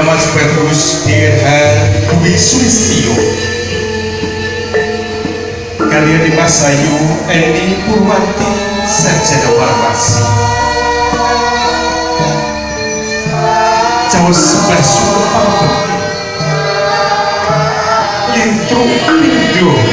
Mas Petrus Dirhar Dwi Sulistio. Kalian Dimas Ayu Eni Purwanti Sarjana Farmasi. Jawa sebelah suruh pambek Lintro